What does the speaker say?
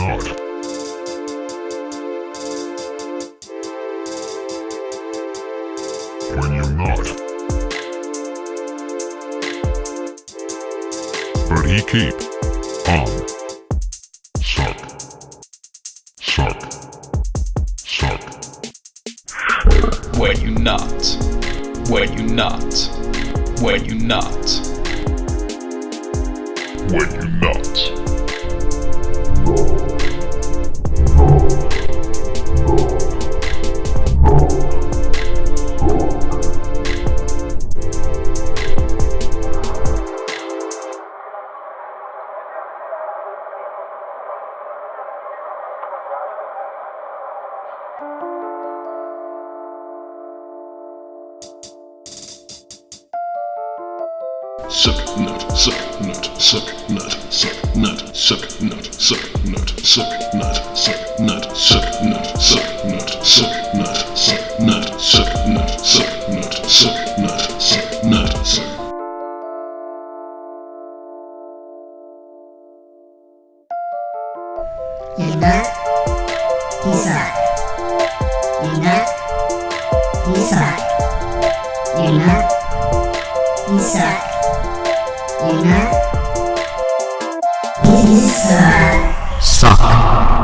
not. When you're not. But he keep on. Suck. Suck. Suck. When you not. When you not. When you not. When you not. No. Suck nut, suck nut, suck nut, suck nut, suck nut, suck nut, suck nut, suck nut, suck nut, suck nut, suck nut, suck nut, suck nut, suck nut, suck nut, suck nut, suck. You nut, you suck. Nina Isak Nina Isak Nina Isak Sak